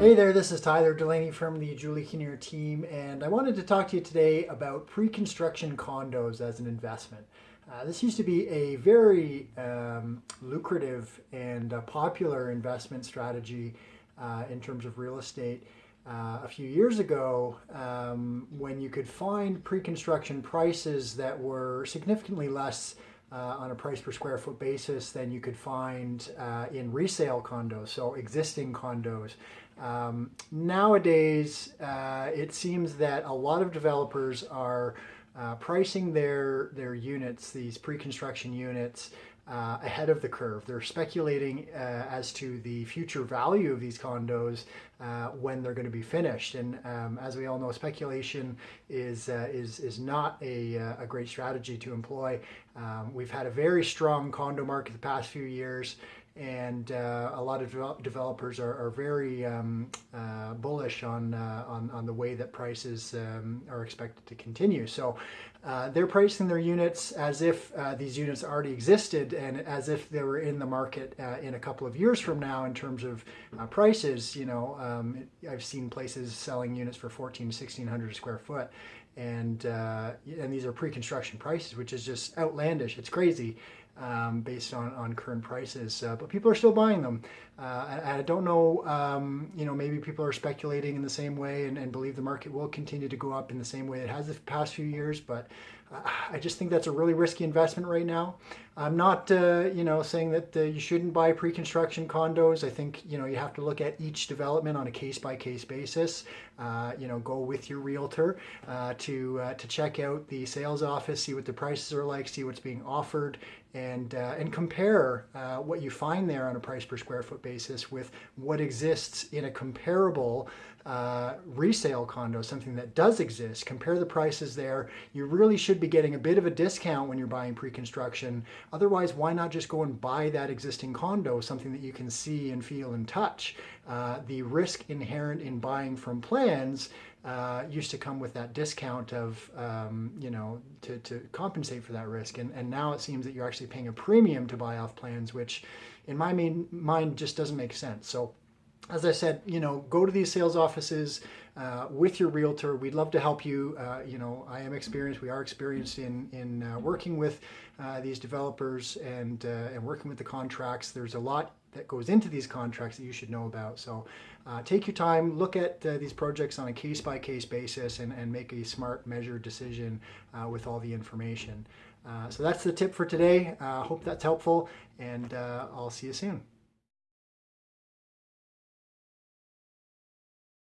Hey there, this is Tyler Delaney from the Julie Kinnear team, and I wanted to talk to you today about pre-construction condos as an investment. Uh, this used to be a very um, lucrative and uh, popular investment strategy uh, in terms of real estate. Uh, a few years ago, um, when you could find pre-construction prices that were significantly less uh, on a price per square foot basis than you could find uh, in resale condos, so existing condos. Um, nowadays, uh, it seems that a lot of developers are uh, pricing their their units, these pre-construction units, uh, ahead of the curve. They're speculating uh, as to the future value of these condos uh, when they're going to be finished. And um, as we all know, speculation is uh, is is not a, uh, a great strategy to employ. Um, we've had a very strong condo market the past few years and uh, a lot of developers are, are very um, uh, bullish on, uh, on, on the way that prices um, are expected to continue. So uh, they're pricing their units as if uh, these units already existed and as if they were in the market uh, in a couple of years from now in terms of prices. You know, um, I've seen places selling units for 14, 1600 square foot and and these are pre-construction prices, which is just outlandish. It's crazy um, based on, on current prices, uh, but people are still buying them. Uh, I, don't know, um, you know, maybe people are speculating in the same way and, and, believe the market will continue to go up in the same way it has the past few years, but uh, I just think that's a really risky investment right now. I'm not, uh, you know, saying that uh, you shouldn't buy pre-construction condos. I think, you know, you have to look at each development on a case-by-case -case basis. Uh, you know, go with your realtor to, to check out the sales office, see what the prices are like, see what's being offered, and, and compare what you find there on a price per square foot basis basis with what exists in a comparable uh, resale condo, something that does exist. Compare the prices there. You really should be getting a bit of a discount when you're buying pre-construction. Otherwise, why not just go and buy that existing condo, something that you can see and feel and touch? Uh, the risk inherent in buying from plans uh, used to come with that discount of, um, you know, to, to compensate for that risk. And, and now it seems that you're actually paying a premium to buy off plans, which in my mind just doesn't make sense. So as I said, you know, go to these sales offices uh, with your realtor. We'd love to help you. Uh, you know, I am experienced. We are experienced in in uh, working with uh, these developers and uh, and working with the contracts. There's a lot that goes into these contracts that you should know about. So uh, take your time, look at uh, these projects on a case-by-case -case basis, and and make a smart, measured decision uh, with all the information. Uh, so that's the tip for today. hope that's helpful, and I'll see you soon.